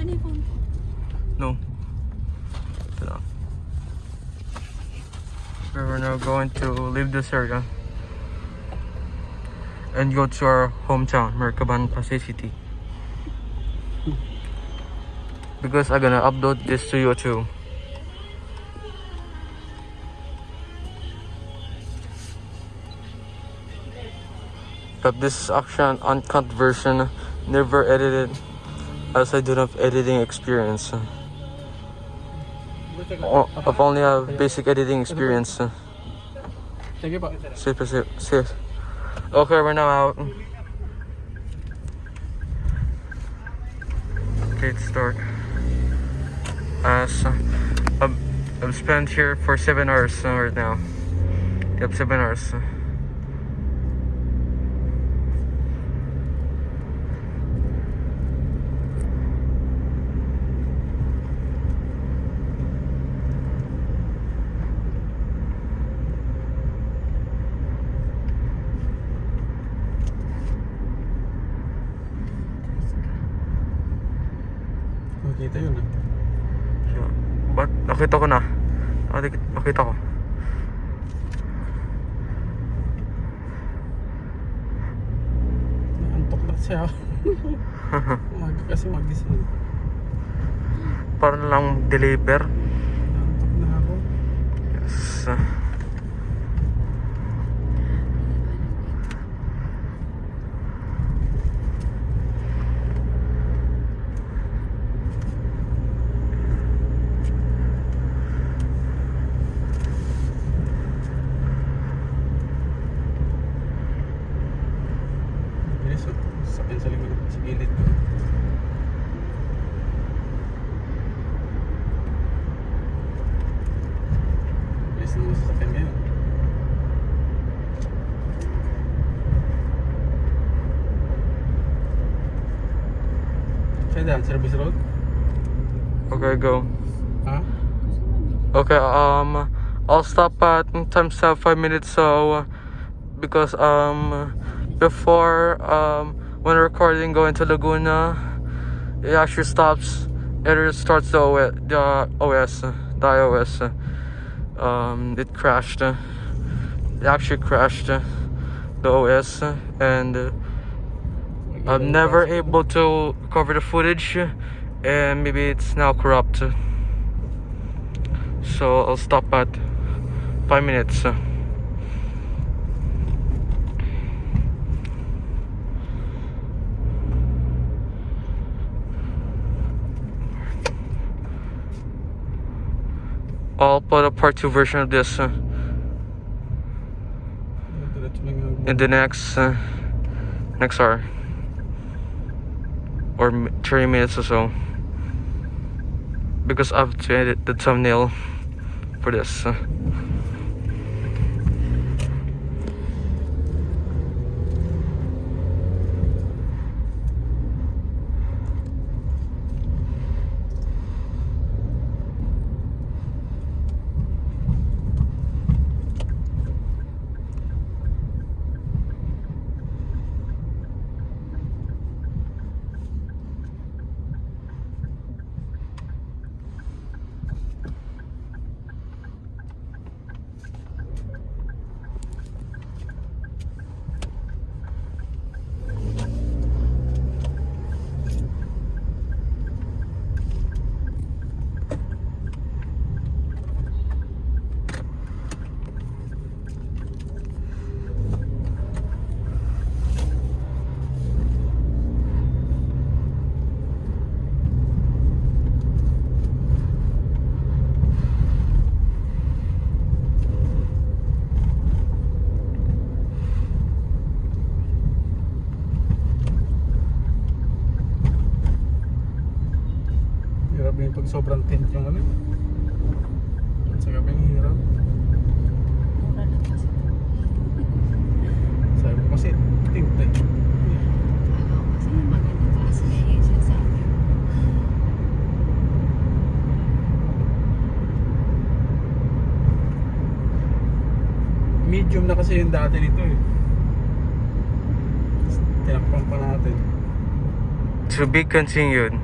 Phone. No. We're now going to leave this area and go to our hometown, Maricaban Pasay City. Because I'm gonna upload this to YouTube. But this is actually an uncut version, never edited, as I do not have editing experience. I've only have basic editing experience. Sige pa. Safe, safe, safe. Okay, we're now out. Okay, it's dark. As uh, I've, I've spent here for seven hours right now. Yep, seven hours. Makita yun ah. Yeah. But nakita ko na. Nakita, ko. Naantok na siya. Umaga kasi magising. Para lang deliver. Naantok na ako. Yes. Sa likod. Sa gilid ko. Bilis na mga sasakyan ngayon. Saan dyan? Service road? Okay, go. Ha? Okay, um, I'll stop at timestamp five minutes. So, uh, because um, before um, when recording going to Laguna, it actually stops. It starts the OS, the OS, the iOS. Um, it crashed. It actually crashed the OS, and I'm never able to cover the footage, and maybe it's now corrupt. So I'll stop at five minutes. I'll put a part two version of this uh, in the next uh, next hour or 30 minutes or so because I've to edit the thumbnail for this. Sobrang tint yung ano. Sa gabi ang hirap. Sabi ko kasi tint eh. Medium na kasi yung dati nito eh. Tinakpan pa natin. To be continued.